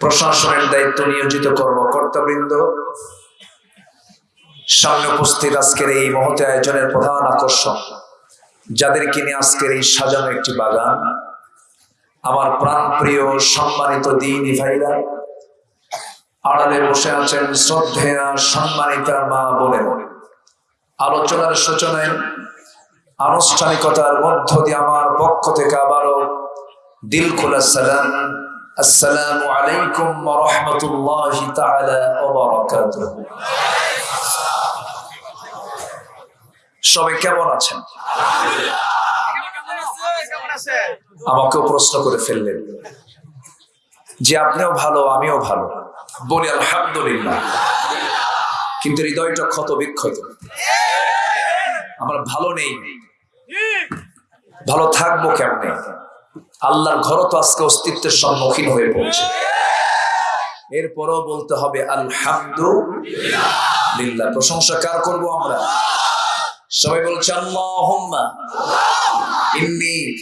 প্রশাসনের দায়িত্ব নিয়োজিত কর্মকর্তাবৃন্দ সামনে উপস্থিত আজকের এই মহতে আয়োজনের প্রধান আকর্ষণ, যাদেরকে নিয়ে আজকের এই সাজানো একটি বাগান। আমার প্রাণ প্রিয় সম্মানিত দিন ভাইরা, আড়ালে বসে আছেন শ্রদ্ধেয়া, সম্মানিতা মা বলে আলোচনার সূচনায় আনুষ্ঠানিকতার মধ্য দিয়ে আমার পক্ষ থেকে আবারও দিল খোলা সালাম। আসসালামু আলাইকুম রহমতুল্লাহ সবাই কেমন আছেন? আমাকেও প্রশ্ন করে ফেললেন। যে আপনিও ভালো, আমিও ভালো। বলি আলহামদুলিল্লাহ। কিন্তু হৃদয়টা ক্ষত বিক্ষত আমরা ভালো নেই। ভালো থাকব কেমনে? আল্লাহর ঘর তো আজকে অস্তিত্বের সম্মুখীন হয়ে পড়ছে। এরপরও বলতে হবে, আলহামদুলিল্লাহ। প্রশংসা কার করব আমরা? সবাই বলছে, আল্লাহুম্মা। ইন্নি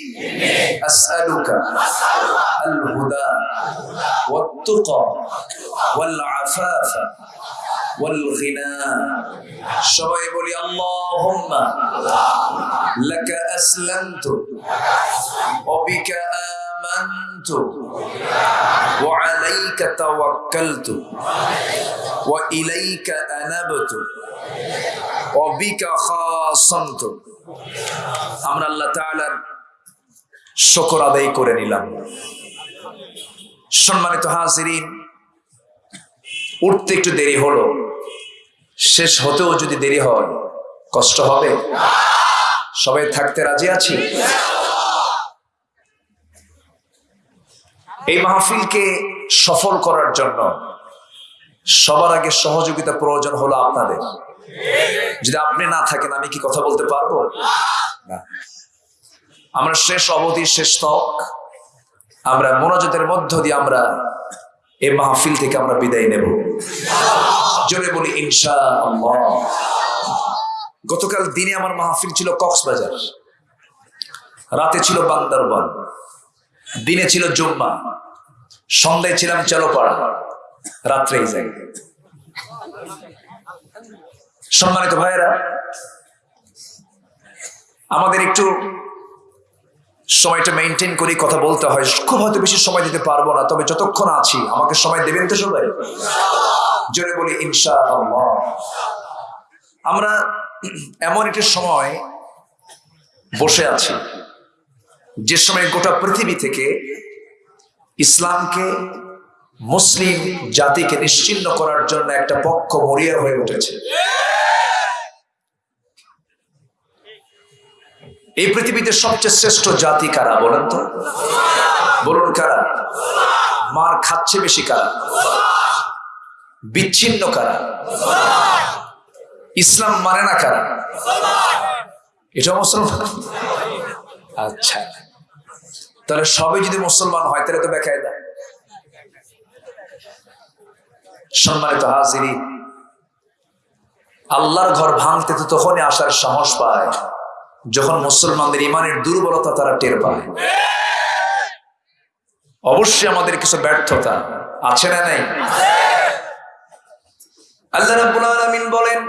ওয়াল গিনা সবাই বলি আল্লাহুম্মা লাকা আসলামতু ওয়া বিকা آمنت وعليك توكلت وإليك أنبت অবিকা খাসান্ত আমরা আল্লাহ তাআলার শুকর আদায় করে নিলাম সম্মানিত হাজিরিন উঠতে একটু দেরি হলো। শেষ হতেও যদি দেরি হয়, কষ্ট হবে? সবাই থাকতে রাজি আছি? এই মাহফিলকে সফল করার জন্য সবার আগে সহযোগিতা প্রয়োজন হলো আপনাদের। যদি আপনি না থাকেন, আমি কি কথা বলতে পারব? না। আমরা শেষ অবধি, শেষ তক। আমরা মোনাজতের মধ্য দিয়ে আমরা এই মাহফিল থেকে আমরা বিদায় নেব। জোরে বলি ইনশা গতকাল দিনে আমার মাহফিল ছিল কক্সবাজার। রাতে ছিল বান্দরবান। দিনে ছিল জুম্মা। সন্ধ্যায় ছিলাম চালোপাড়া। রাত্রেই যাই। সম্মানিত ভাইয়েরা, আমাদের একটু সময়টা মেনটেন করি, কথা বলতে হয়। খুব হয়তো বেশি সময় দিতে পারব না, তবে যতক্ষণ আছি, আমাকে সময় দেবেন তো সবাই? জোরে বলি ইনশা আমরা এমন একটি সময় বসে আছি, যে সময় গোটা পৃথিবী থেকে ইসলামকে, মুসলিম জাতিকে নিশ্চিন্ন করার জন্য একটা পক্ষ মরিয়া হয়ে উঠেছে। এই পৃথিবীতে সবচেয়ে শ্রেষ্ঠ জাতি কারা বলেন তো? বলুন কারা? মার খাচ্ছে বেশি কারা? বিচ্ছিন্ন কারা? ইসলাম মানে না কারা? এটা মুসলমান। আচ্ছা। তাহলে সবাই যদি মুসলমান হয়, তাহলে তো বেকায় দেয় সম্মানিত হাজিরি আল্লাহর ঘর ভাঙতে তো তখনই আসার সাহস পায়। যখন মুসলমানদের ইমানের দুর্বলতা তারা টের পায় অবশ্যই আমাদের কিছু ব্যর্থতা আছে না নাই আল্লাহ রাব্বুল আলামিন বলেন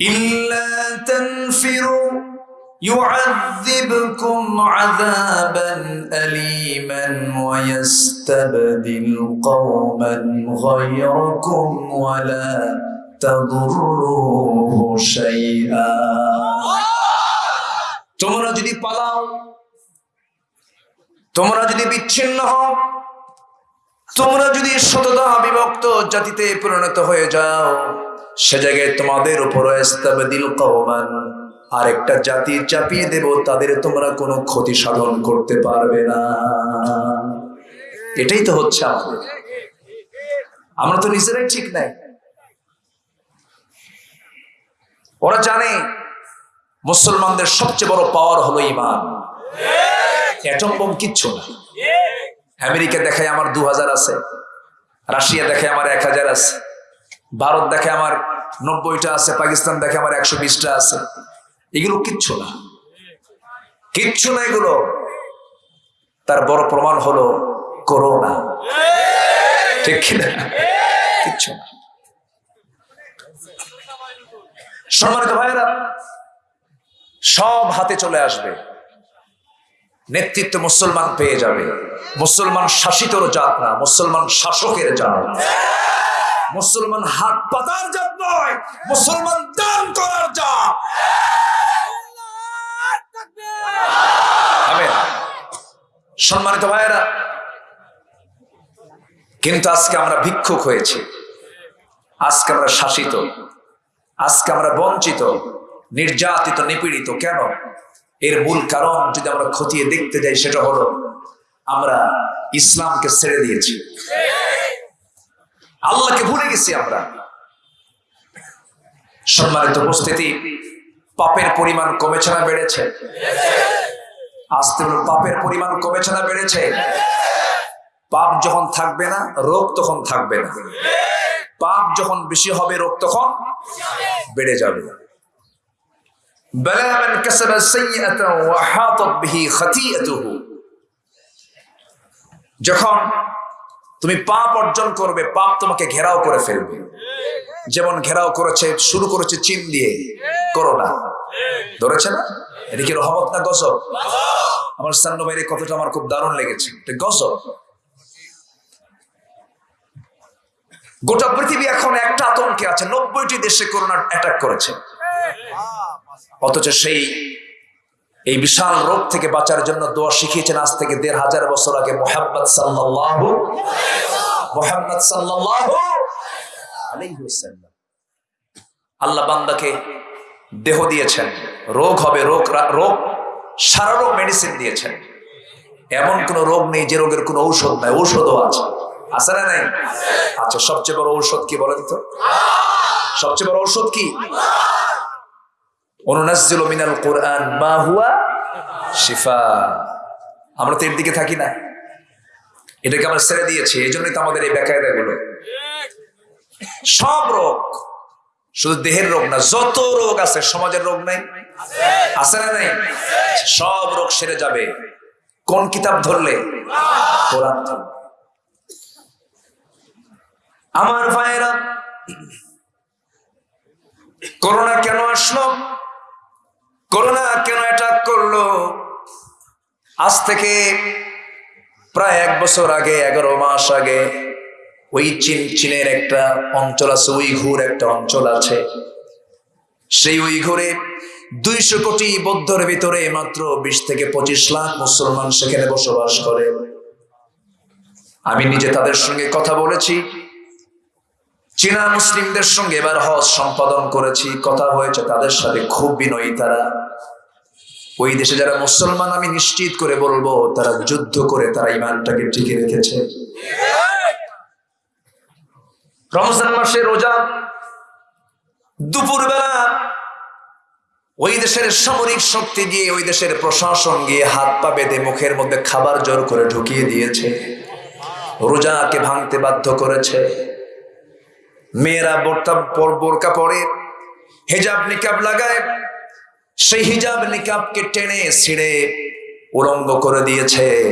ইল্লা তানফিরু يعذبكم عذابا أليما ويستبدل قوما غيركم ولا تضروه شيئا তোমরা যদি পালাও, তোমরা যদি বিচ্ছিন্ন হও, তোমরা যদি সততা বিভক্ত জাতিতে পরিণত হয়ে যাও, সে জায়গায় তোমাদের উপর দিল কওমান। আরেকটা জাতি চাপিয়ে দেব, তাদের তোমরা কোনো ক্ষতি সাধন করতে পারবে না। এটাই তো হচ্ছে আমাদের। আমরা তো নিজেরাই ঠিক নাই। ওরা জানে মুসলমানদের সবচেয়ে বড় পাওয়ার হলো ইমান। অ্যাটম কিচ্ছু না। আমেরিকা দেখায় আমার দু হাজার আছে, রাশিয়া দেখে আমার এক হাজার আছে, ভারত দেখে আমার নব্বইটা আছে, পাকিস্তান দেখে আমার একশো বিশটা আছে। এগুলো কিচ্ছু না। কিচ্ছু না এগুলো। তার বড় প্রমাণ হলো করোনা। ঠিক কিনা? কিচ্ছু না। সম্মানিত ভাইয়েরা সব হাতে চলে আসবে। নেতৃত্ব মুসলমান পেয়ে যাবে। মুসলমান শাসিতর জাত না, মুসলমান শাসকের জাত। মুসলমান হাত পাতার জাত নয়, মুসলমান দান করার জাত। সম্মানিত ভাইয়েরা, কিন্তু আজকে আমরা ভিক্ষুক হয়েছি। আজকে আমরা শাসিত। আজকে আমরা বঞ্চিত। নির্যাতিত, নিপীড়িত কেন? এর মূল কারণ যদি আমরা খতিয়ে দেখতে যাই, সেটা হলো আমরা ইসলামকে ছেড়ে দিয়েছি। আল্লাহকে ভুলে গেছি আমরা। সম্মানিত উপস্থিতি, পাপের পরিমাণ কমেছে না বেড়েছে? আসতে হলো পাপের পরিমাণ কমেছে না বেড়েছে? পাপ যখন থাকবে না, রোগ তখন থাকবে না। পাপ যখন বেশি হবে, রোগ তখন বেড়ে যাবে। بلى من كسب سيئة وحاطت به خطيئته যখন তুমি পাপ অর্জন করবে পাপ তোমাকে ঘেরাও করে ফেলবে যেমন ঘেরাও করেছে শুরু করেছে চীন দিয়ে করোনা ধরেছে না এটা কি রহমত না গজব আমার সান্ন ভাইয়ের এই কথাটা আমার খুব দারুণ লেগেছে এটা গজব গোটা পৃথিবী এখন একটা আতঙ্কে আছে নব্বইটি দেশে করোনা অ্যাটাক করেছে অথচ সেই, এই বিশাল রোগ থেকে বাঁচার জন্য দোয়া শিখিয়েছেন আজ থেকে দেড় হাজার বছর আগে মোহাম্মদ সাল্লাল্লাহু মোহাম্মদ ওয়াসাল্লাম। আল্লাহ বান্দাকে দেহ দিয়েছেন, রোগ হবে রোগ রোগ সারা রোগ মেডিসিন দিয়েছেন। এমন কোন রোগ নেই যে রোগের কোনো ঔষধ নাই, ঔষধও আছে। আছে না নাই? আচ্ছা সবচেয়ে বড় ঔষধ কি বলেন তো? সবচেয়ে বড় ঔষধ কি? অনুনাজ্জিলু মিনাল কোরআন, মা হুয়া শিফা। আমরা তো এর দিকে থাকি না। এটাকে আমরা ছেড়ে দিয়েছি এই জন্যই তো আমাদের এই বেকায়দা গুলো সব রোগ, শুধু দেহের রোগ না, যত রোগ আছে, সমাজের রোগ নাই? আছে না নাই? সব রোগ সেরে যাবে। কোন কিতাব ধরলে? কোরআন। আমার ভাইয়েরা, করোনা কেন আসলো? করোনা কেন অ্যাটাক করল? আজ থেকে প্রায় এক বছর আগে, এগারো মাস আগে, ওই চীন, চীনের একটা অঞ্চল আছে, উইঘুর একটা অঞ্চল আছে। সেই উইঘুরে দুইশো কোটি বৌদ্ধর ভিতরে মাত্র বিশ থেকে পঁচিশ লাখ মুসলমান সেখানে বসবাস করে। আমি নিজে তাদের সঙ্গে কথা বলেছি। চীনা মুসলিমদের সঙ্গে এবার হজ সম্পাদন করেছি, কথা হয়েছে তাদের সাথে খুব বিনয়ী তারা। ওই দেশে যারা মুসলমান, আমি নিশ্চিত করে বলব, তারা যুদ্ধ করে তারা ইমানটাকে টিকে রেখেছে। রমজান মাসে রোজা, দুপুরবেলা ওই দেশের সামরিক শক্তি গিয়ে, ওই দেশের প্রশাসন গিয়ে হাত পা বেঁধে মুখের মধ্যে খাবার জোর করে ঢুকিয়ে দিয়েছে। রোজাকে ভাঙতে বাধ্য করেছে। মেয়েরা বোরতা পর- বোরকা পরে, হেজাব নিকাব লাগায়, সেই হিজাব নিকাবকে টেনে ছিঁড়ে উলঙ্গ করে দিয়েছে।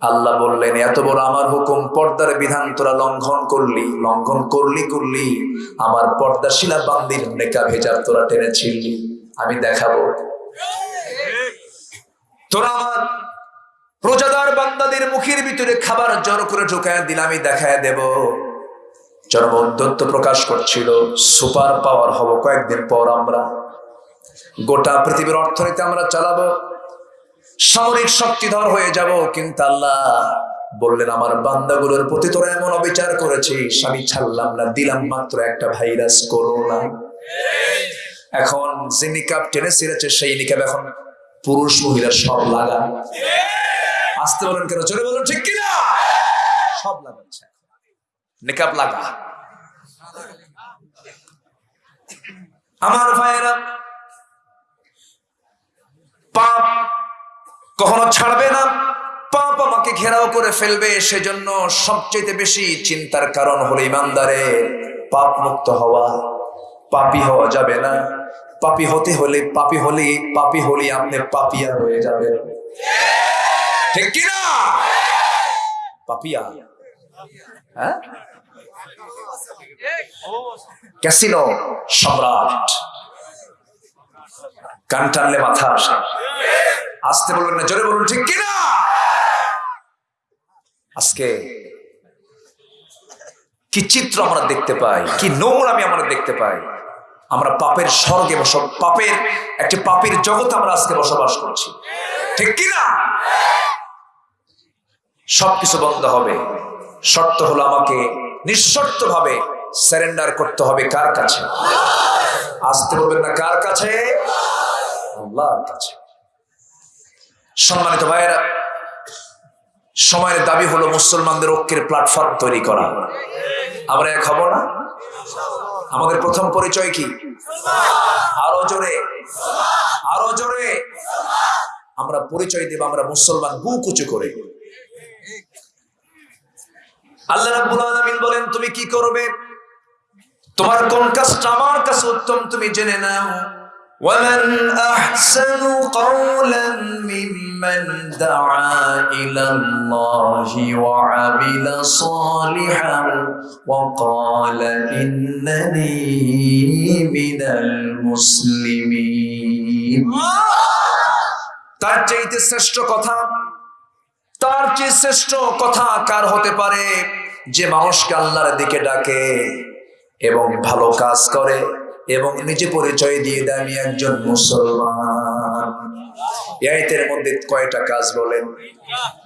আল্লাহ বললেন, এত বড় আমার হুকুম, পর্দার বিধান তোরা লঙ্ঘন করলি লঙ্ঘন করলি করলি, আমার পর্দা শিলা বান্দির নেকাব হেজাব তোরা টেনে টেনেছিলি আমি দেখাবো। তোরা আমার প্রজাদার বান্দাদের মুখের ভিতরে খাবার জোর করে ঢুকায় দিলে আমি দেখায় দেব। চরম উদ্যত্ত প্রকাশ করছিল। সুপার পাওয়ার হব কয়েকদিন পর আমরা। গোটা পৃথিবীর অর্থনীতি আমরা চালাবো। সামরিক শক্তিধর হয়ে যাব। কিন্তু আল্লাহ বললেন, আমার বান্দাগুলোর প্রতি তোরা এমন অবিচার করেছিস, আমি ছাড়লাম না, দিলাম মাত্র একটা ভাইরাস, করোনা। এখন যে নিকাব টেনে ছিঁড়েছে, সেই নিকাব এখন পুরুষ মহিলা সব লাগা আসতে বলেন কেন? চলে বলুন, ঠিক কিনা? সব লাগাচ্ছে। নিকাব লাগা। আমার ভাইয়েরা, পাপ কখনো ছাড়বে না, পাপ আমাকে ঘেরাও করে ফেলবে, সেজন্য সবচেয়ে বেশি চিন্তার কারণ হলো ইমানদারে পাপ মুক্ত হওয়া। পাপি হওয়া যাবে না। পাপি হতে হলে, পাপি হলে পাপি হলে আপনি পাপিয়া হয়ে যাবে ঠিক কিনা? পাপিয়া। হ্যাঁ? ক্যাসিনো সম্রাট। কান টানলে মাথা আসে। আসতে বলবেন না, জোরে বলুন, ঠিক কিনা? আজকে কি চিত্র আমরা দেখতে পাই, কি আমরা দেখতে পাই। আমরা পাপের স্বর্গে বস পাপের একটি পাপের জগৎ আমরা আজকে বসবাস করছি। ঠিক কিনা? সবকিছু বন্ধ হবে। শর্ত হলো আমাকে নিঃশর্ত ভাবে সারেন্ডার করতে হবে কার কাছে? আসতে বলবেন না, কার কাছে? আল্লাহর কাছে। সম্মানিত ভাইয়েরা, সময়ের দাবি হলো মুসলমানদের ঐক্যের প্ল্যাটফর্ম তৈরি করা। আমরা এক হব না? আমাদের প্রথম পরিচয় কি? আরও জোরে। আরও জোরে। আমরা পরিচয় দেব আমরা মুসলমান বুক কুচু করে। আল্লাহ রাব্বুল আলামিন বলেন, তুমি কি করবে? তোমার কোন কাজটা আমার কাছে উত্তম তুমি জেনে নাও ومن أحسن قولا ممن دعا إلى الله وعمل صالحا وقال إنني من المسلمين তার চাইতে শ্রেষ্ঠ কথা তার চেয়ে শ্রেষ্ঠ কথা কার হতে পারে যে মানুষকে আল্লাহর দিকে ডাকে এবং ভালো কাজ করে এবং নিজে পরিচয় দিয়ে দেয়, আমি একজন মুসলমান। এর মধ্যে কয়টা কাজ বলেন?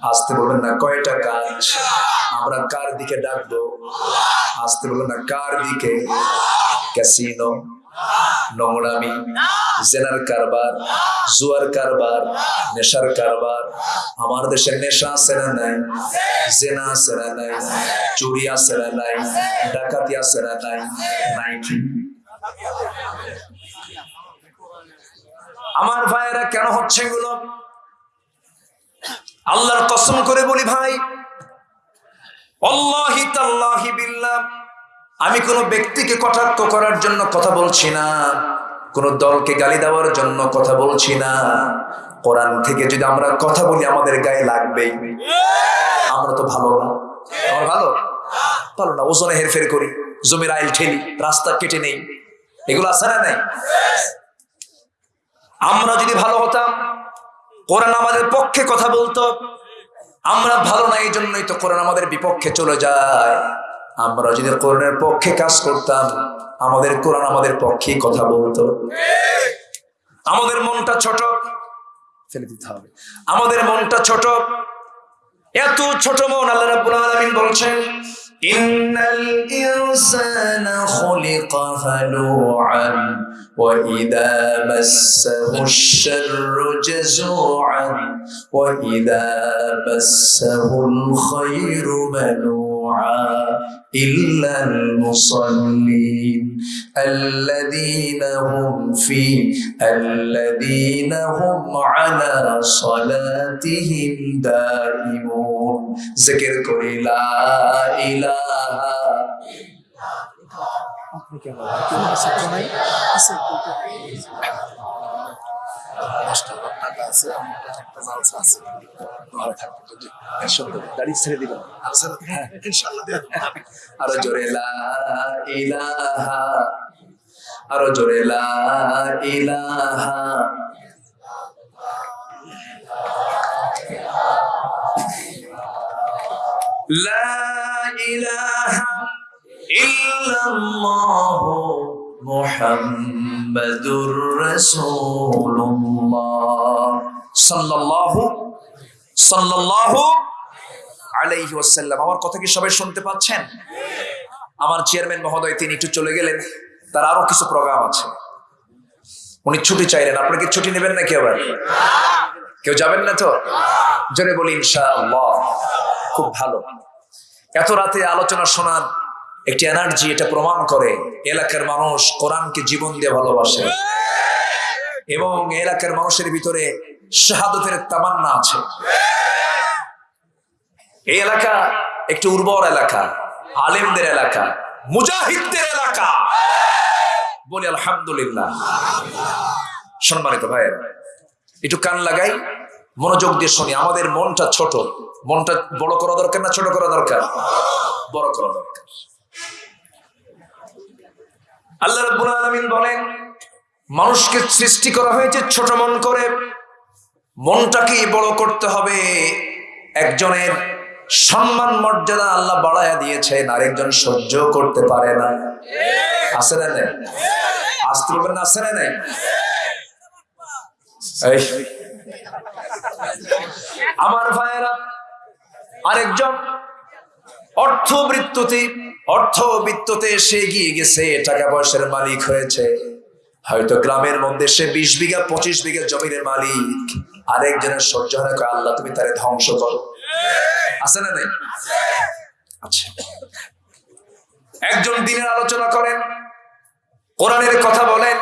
আসতে বলবেন না, কয়টা কাজ? আমরা কার দিকে ডাকবো? আসতে বলবেন না, কার দিকে? ক্যাসিনো, নোংরামি। জেনার কারবার, জুয়ার কারবার, নেশার কারবার, আমার দেশে নেশা আছে না নাই? জেনা আছে না নাই? চুরি আছে না নাই? ডাকাতি আছে না নাই? নাইটি আমার ভাইয়েরা কেন হচ্ছে এগুলো? আল্লাহর কসম করে বলি ভাই, অল্লাহি তাল্লাহি বিল্লাহ, আমি কোনো ব্যক্তিকে কটাক্ষ করার জন্য কথা বলছি না। কোন দলকে গালি দেওয়ার জন্য কথা বলছি না। কোরআন থেকে যদি আমরা কথা বলি, আমাদের গায়ে লাগবেই। আমরা তো ভালো না। আমরা ভালো? ভালো না। ওজনে হেরফের করি, জমির আইল ঠেলি, রাস্তা কেটে নেই। এগুলো আছে না নাই? আমরা যদি ভালো হতাম, কোরআন আমাদের পক্ষে কথা বলতো, আমরা ভালো না, এই জন্যই তো কোরআন আমাদের বিপক্ষে চলে যায়। আমরা যদি কোরআনের পক্ষে কাজ করতাম, আমাদের কোরআন আমাদের পক্ষেই কথা বলতো। আমাদের মনটা ছোট, ফেলে দিতে হবে। আমাদের মনটা ছোট, এত ছোট মন আল্লাহ রাব্বুল আলামিন বলছেন আল-খায়রু إلا المصلين الذين هم في الذين هم على صلاتهم دائمون. ذكر كل لا إله إلا الله. দশটা টাকা আছে আমার কাছে একটা জালসা আছে। ভালো থাকবে যদি একসঙ্গে ছেড়ে দিবেন? হ্যাঁ। আরও জোরে লা ইলাহা আরও জোরে লা ইলাহা। লা ইলাহা ইল্লাল্লাহ মুহাম্মাদুর রাসূলুল্লাহ সাল্লাল্লাহু সাল্লাল্লাহু আলাইহি ওয়াসাল্লাম আমার কথা কি সবাই শুনতে পাচ্ছেন? আমার চেয়ারম্যান মহোদয়, তিনি একটু চলে গেলেন। তার আরও কিছু প্রোগ্রাম আছে। উনি ছুটি চাইলেন। আপনি কি ছুটি নেবেন নাকি আবার? কেউ যাবেন না তো? জোরে বলি, ইনশাআল্লাহ। খুব ভালো। এত রাতে আলোচনা শোনার একটি এনার্জি এটা প্রমাণ করে এলাকার মানুষ কোরআনকে জীবন দিয়ে ভালোবাসে। এবং এলাকার মানুষের ভিতরে শাহাদতের তামান্না আছে। এই এলাকা একটি উর্বর এলাকা, আলেমদের এলাকা, মুজাহিদদের এলাকা। বলি আলহামদুলিল্লাহ। সম্মানিত ভাইয়েরা, একটু কান লাগাই, মনোযোগ দিয়ে শুনি। আমাদের মনটা ছোট। মনটা বড় করা দরকার না ছোট করা দরকার? বড় করা দরকার। আল্লাহ রাব্বুল আলামিন বলেন, মানুষকে সৃষ্টি করা হয়েছে ছোট মন করে। মনটাকে বড় করতে হবে। একজনের সম্মান মর্যাদা আল্লাহ বাড়ায়া দিয়েছেন, আরেকজন সহ্য করতে পারে না। আছে না নেই? আসতে বলবেন না আছে না নেই? আমার ভাইয়েরা, আরেকজন অর্থবৃত্ততে অর্থবৃত্ততে সে এগিয়ে গেছে, টাকা পয়সার মালিক হয়েছে। হয়তো গ্রামের মধ্যে সে বিশ বিঘা, পঁচিশ বিঘা জমির মালিক। আরেকজনের সহ্য হয় আল্লাহ, তুমি তারে ধ্বংস করো। আছে না নাই? আচ্ছা। একজন দিনের আলোচনা করেন, কোরআনের কথা বলেন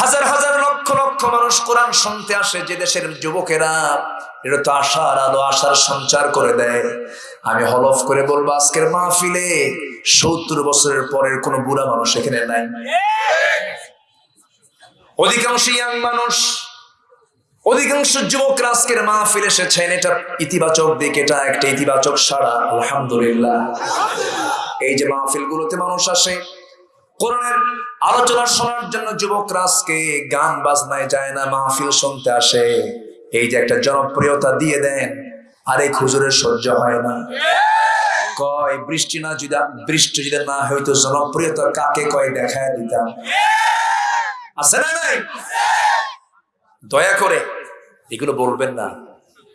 হাজার হাজার লক্ষ লক্ষ মানুষ কোরআন শুনতে আসে যে দেশের যুবকেরা। এটা তো আশার আলো, আশার সঞ্চার করে দেয়। আমি হলফ করে বলব, আজকের মাহফিলে সত্তর বছরের পরের কোনো বুড়া মানুষ এখানে নাই। অধিকাংশ ইয়াং মানুষ, অধিকাংশ যুবকরা আজকের মাহফিল এসেছেন। এটা ইতিবাচক দিক, এটা একটা ইতিবাচক সাড়া। আলহামদুলিল্লাহ। এই যে মাহফিল গুলোতে মানুষ আসে কোরআনের আলোচনা শোনার জন্য যুবকরা আজকে গান বাজনায় যায় না, মাহফিল শুনতে আসে। এই যে একটা জনপ্রিয়তা দিয়ে দেন, আরেক খুজুরের সহ্য হয় না। কয়, বৃষ্টি না যদি, বৃষ্টি যদি না হইতো জনপ্রিয়তা কাকে কয় দেখায় দিতাম। আছে না নাই? দয়া করে, এগুলো বলবেন না।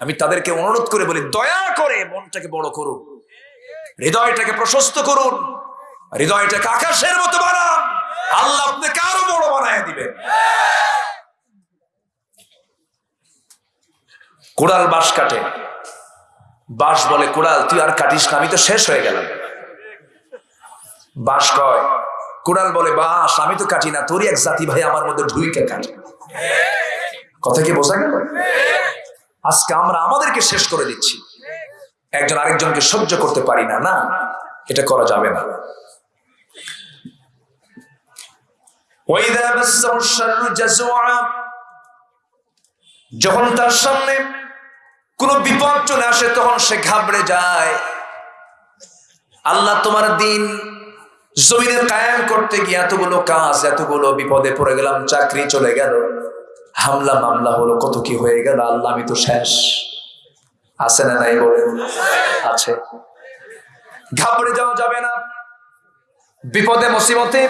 আমি তাদেরকে অনুরোধ করে বলি, দয়া করে মনটাকে বড় করুন। হৃদয়টাকে প্রশস্ত করুন। হৃদয়টাকে আকাশের মতো বানান। আল্লাহ আপনাকে আরও বড় বানায় দিবেন। কুড়াল বাঁশ কাটে। বাঁশ বলে, কুড়াল, তুই আর কাটিস না, আমি তো শেষ হয়ে গেলাম। বাঁশ কয়, কুড়াল বলে, বাঁশ, আমি তো কাটি না, তোরই এক জাতি ভাই আমার মধ্যে ঢুইকে কাটে। কথা কি বোঝা গেল? আজকে আমরা আমাদেরকে শেষ করে দিচ্ছি। একজন আরেকজনকে সহ্য করতে পারি না না, এটা করা যাবে না। যখন তার সামনে কোন বিপদ চলে আসে, তখন সে ঘাবড়ে যায়। আল্লাহ তোমার দিন জমিনে কায়েম করতে গিয়ে এতগুলো কাজ, এতগুলো বিপদে পড়ে গেলাম, চাকরি চলে গেল, হামলা মামলা হলো, কত কি হয়ে গেল, আল্লাহ আমি তো শেষ। আছে না নাই বলে? আছে। ঘাবড়ে যাওয়া যাবে না। বিপদে, মুসিবতে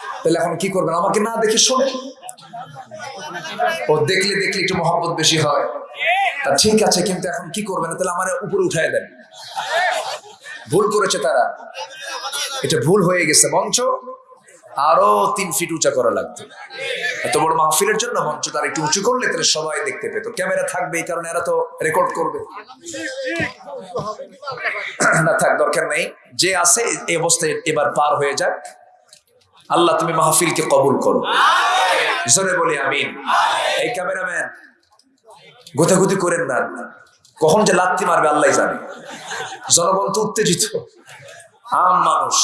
তাহলে এখন কি করবেন? আমাকে না দেখে শোনে ও দেখলে দেখলে একটু মহব্বত বেশি হয়। তা ঠিক আছে, কিন্তু এখন কি করবেন? তাহলে আমার উপরে উঠায় দেন। ভুল করেছে তারা। এটা ভুল হয়ে গেছে, মঞ্চ। আরও তিন ফিট উঁচা করা লাগতো। এত বড় মাহফিলের জন্য মঞ্চ তারা একটু উঁচু করলে তাহলে সবাই দেখতে পেত। ক্যামেরা থাকবে এই কারণে এরা তো রেকর্ড করবে। না থাক, দরকার নেই। যে আছে, এই অবস্থায় এবার পার হয়ে যাক। আল্লাহ তুমি মাহফিলকে কবুল করো। জোরে বলি আমিন। এই ক্যামেরাম্যান গোথাগুতি করেন না। কখন যে লাত্তি মারবে আল্লাহ জানে। জনগণ তো উত্তেজিত। আম মানুষ।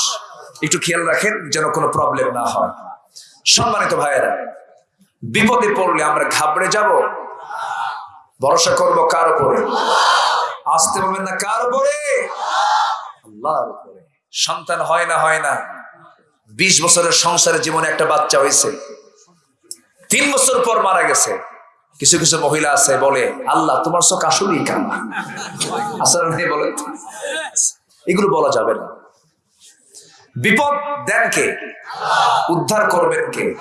একটু খেয়াল রাখেন যেন কোনো প্রবলেম না হয়। সম্মানিত ভাইয়েরা বিপদে পড়লে আমরা ঘাবড়ে যাব? ভরসা করব কার উপরে? আসতে বলবেন না কার উপরে? আল্লাহর উপরে। সন্তান হয় না হয় না। বিশ বছরের সংসারের জীবনে একটা বাচ্চা হয়েছে। তিন বছর পর মারা গেছে। কিছু কিছু মহিলা আছে, বলে, আল্লাহ, তোমার চোখ আসলেই কান্না আসলে নেই বলে এগুলো বলা যাবে না। বিপদ দেন কে? উদ্ধার করবেন কে?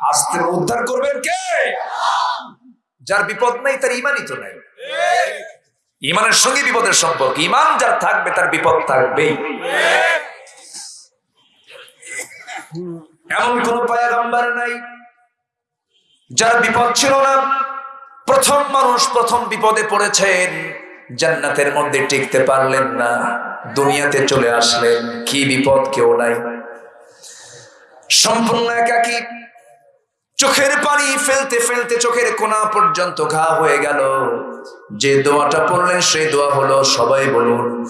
আস্তে উদ্ধার করবেন কে? যার বিপদ নাই, তার ইমানই তো নাই। ইমানের সঙ্গে বিপদের সম্পর্ক। ইমান যার থাকবে, তার বিপদ থাকবেই। এমন কোন পায়াগম্বার নাই যার বিপদ ছিল না। প্রথম মানুষ প্রথম বিপদে পড়েছেন, জান্নাতের মধ্যে টিকতে পারলেন না, দুনিয়াতে চলে আসলেন, কি বিপদ, কেউ নাই। সম্পূর্ণ একাকী, চোখের পানি ফেলতে ফেলতে চোখের কোনা পর্যন্ত ঘা হয়ে গেল। যে দোয়াটা পড়লেন, সেই দোয়া হলো, সবাই বলুন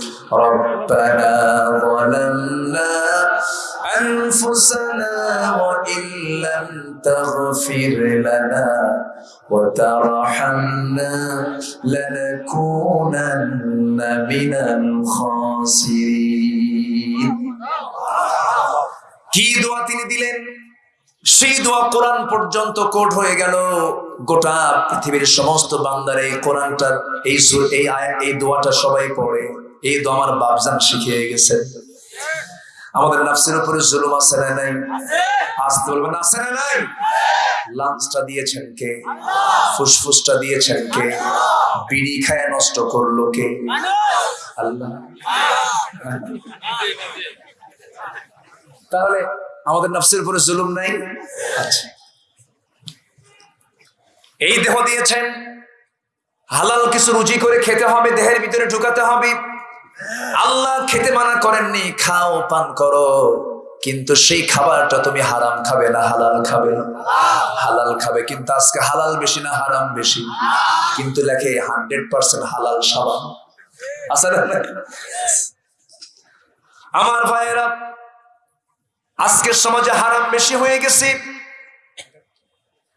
أنفسنا وإن لم تغفر لنا وترحمنا لنكونن من الخاسرين কি দোয়া তিনি দিলেন সেই দোয়া কোরআন পর্যন্ত কোট হয়ে গেল গোটা পৃথিবীর সমস্ত বান্দার এই কোরআনটার এই সুর এই আয়া- এই দোয়াটা সবাই পড়ে এই দোয়া আমার বাপজান শিখিয়ে গেছে আমাদের নাফসের উপরে জুলুম আছে না নাই? আসতে বলবেন, আছে না নাই? লাঞ্চটা দিয়েছেন কে? ফুসফুসটা দিয়েছেন কে? বিড়ি খায় নষ্ট করল কে? আল্লাহ। তাহলে আমাদের নফসের উপরে জুলুম নাই? আচ্ছা। এই দেহ দিয়েছেন। হালাল কিছু রুজি করে খেতে হবে, দেহের ভিতরে ঢুকাতে হবে। আল্লাহ খেতে মানা করেননি, খাও, পান করো। কিন্তু সেই খাবারটা তুমি হারাম খাবে না, হালাল খাবে। হালাল খাবে, কিন্তু আজকে হালাল বেশি না, হারাম বেশি। কিন্তু লেখে হান্ড্রেড পার্সেন্ট হালাল সাবান। আমার ভাইয়েরা, আজকের সমাজে হারাম বেশি হয়ে গেছে।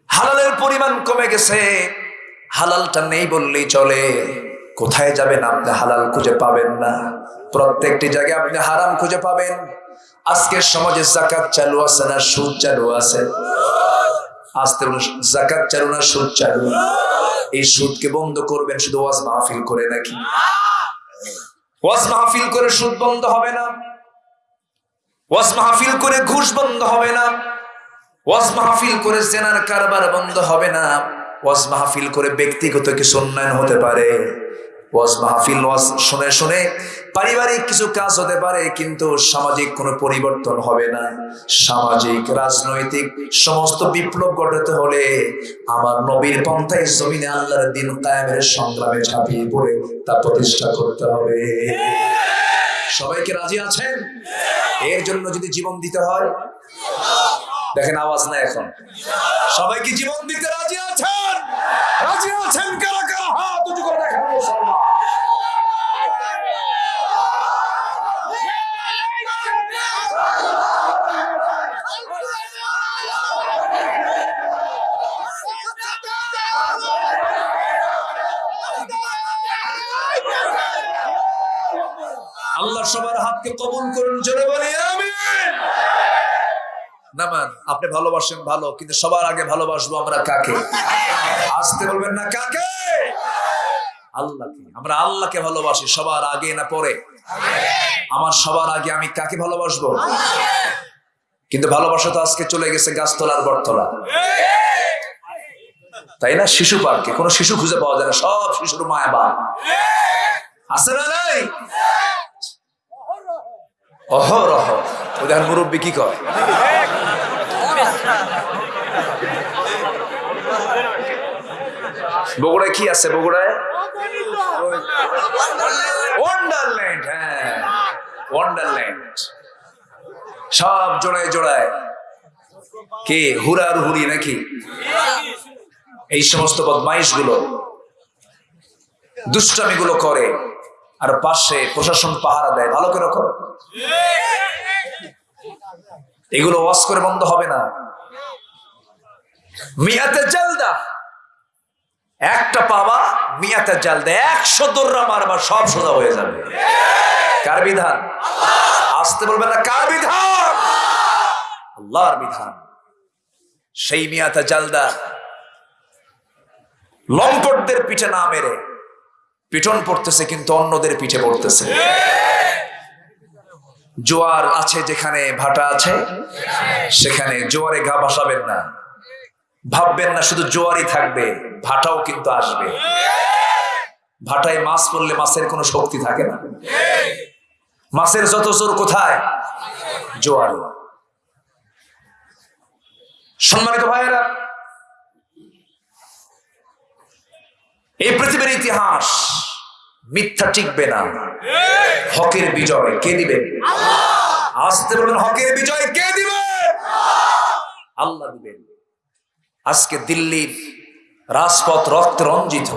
হালালের পরিমাণ কমে গেছে। হালালটা নেই বললেই চলে। কোথায় যাবেন আপনি? হালাল খুঁজে পাবেন না। প্রত্যেকটি জায়গায় আপনি হারাম খুঁজে পাবেন। আজকের সমাজে জাকাত চালু আছে না সুদ চালু আছে? জাকাত চালু না সুদ চালু? এই সুদকে বন্ধ করবেন, শুধু ওয়াজ মাহফিল করে নাকি? ওয়াজ মাহফিল করে সুদ বন্ধ হবে না? ওয়াজ মাহফিল করে ঘুষ বন্ধ হবে না? ওয়াজ মাহফিল করে জেনার কারবার বন্ধ হবে না? ওয়াজ মাহফিল করে ব্যক্তিগত কিছু উন্নয়ন হতে পারে? ওয়াজ মাহফিল, ওয়াজ শুনে শুনে। পারিবারিক কিছু কাজ হতে পারে, কিন্তু সামাজিক কোনো পরিবর্তন হবে না। সামাজিক, রাজনৈতিক, সমস্ত বিপ্লব ঘটাতে হলে আমার নবীর পন্থায় জমিনে আল্লাহর দিন কায়েমের সংগ্রামে ঝাঁপিয়ে পড়ে, তা প্রতিষ্ঠা করতে হবে। সবাইকে রাজি আছেন? এর জন্য যদি জীবন দিতে হয়? দেখেন আওয়াজ না এখন। সবাই কি জীবন দিতে রাজি আছেন? রাজি আছেন কারা? হাত উঁচু করে দেখেন মুসলমান আল্লাহ সবার হাতকে কবুল করুন, জোরে বলি, আমিন। নামান আপনি ভালোবাসেন ভালো, কিন্তু সবার আগে ভালোবাসবো আমরা কাকে? আসতে বলবেন না কাকে? আল্লাহকে। আমরা আল্লাহকে ভালোবাসি সবার আগে না পরে? আমার সবার আগে আমি কাকে ভালোবাসবো? কিন্তু ভালোবাসা তো আজকে চলে গেছে গাছতলার বটতলা। তাই না? শিশু পার্কে। কোনো শিশু খুঁজে পাওয়া যায় না সব শিশুর মায়া বা আছে না নাই? অহরহ। ওদের মুরব্বী কি কয়? বগুড়ায় কি আছে বগুড়ায়? ওয়ান্ডারল্যান্ড হ্যাঁ। ওয়ান্ডারল্যান্ড সব জোড়ায় জোড়ায়। কে? হুরার হুরি নাকি? এই সমস্ত বদমাইশগুলো দুষ্টামি গুলো করে আর পাশে প্রশাসন পাহারা দেয়। ভালো করে করো। এগুলো ওয়াশ করে বন্ধ হবে না। মিয়াতে জালদা। একটা পাবা, মিয়াতে জালদা একশো দোররা মারবা, সব সোজা হয়ে যাবে। কার বিধান? আসতে বলবেন না, কার বিধান? আল্লাহর বিধান। সেই মিয়াতে জালদা লম্পটদের পিঠে না মেরে, পিটন পড়তেছে কিন্তু অন্যদের পিঠে পড়তেছে। জোয়ার আছে যেখানে ভাটা আছে, সেখানে জোয়ারে ঘা ভাসাবেন না। ভাববেন না, শুধু জোয়ারই থাকবে, ভাটাও কিন্তু আসবে। ভাটায় মাছ পড়লে মাছের কোনো শক্তি থাকে না। মাছের যত জোর কোথায়? জোয়ারে সম্মানিত ভাইয়েরা, এই পৃথিবীর ইতিহাস মিথ্যা টিকবে না। হকের বিজয় কে দিবে? আসতে বলবেন হকের বিজয় কে দিবে? আল্লাহ দিবেন। আজকে দিল্লির রাজপথ রক্ত রঞ্জিত।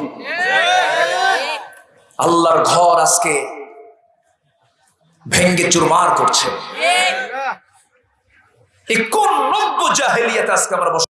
আল্লাহর ঘর আজকে ভেঙ্গে চুরমার করছে। কোন নব্য জাহেলিয়াতে আজকে আমরা বস-